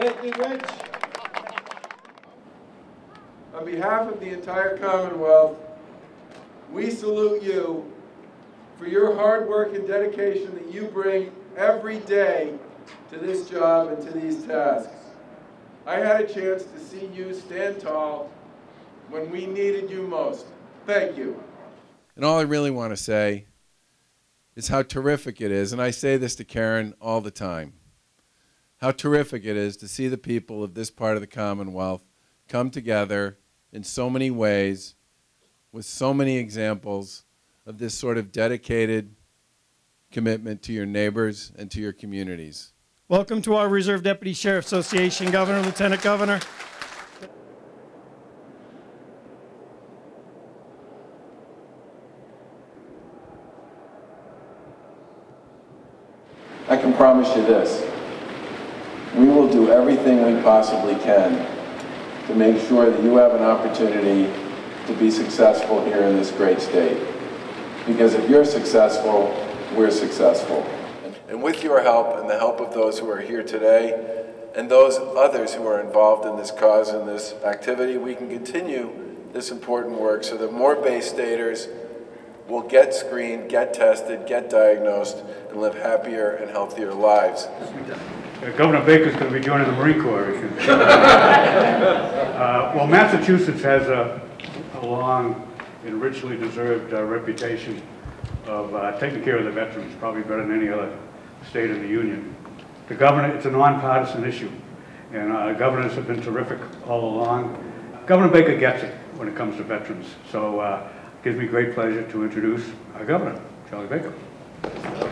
Thank you, Rich. On behalf of the entire Commonwealth, we salute you for your hard work and dedication that you bring every day to this job and to these tasks. I had a chance to see you stand tall when we needed you most. Thank you. And all I really want to say is how terrific it is, and I say this to Karen all the time how terrific it is to see the people of this part of the Commonwealth come together in so many ways with so many examples of this sort of dedicated commitment to your neighbors and to your communities. Welcome to our Reserve Deputy Sheriff Association, Governor, Lieutenant Governor. I can promise you this. We will do everything we possibly can to make sure that you have an opportunity to be successful here in this great state. Because if you're successful, we're successful. And with your help and the help of those who are here today and those others who are involved in this cause and this activity, we can continue this important work so that more Bay Staters will get screened, get tested, get diagnosed, and live happier and healthier lives. Uh, Governor Baker's going to be joining the Marine Corps. Uh, Well, Massachusetts has a a long and richly deserved uh, reputation of uh, taking care of the veterans, probably better than any other state in the Union. The governor, it's a nonpartisan issue, and uh, governors have been terrific all along. Governor Baker gets it when it comes to veterans, so uh, gives me great pleasure to introduce our governor, Charlie Baker.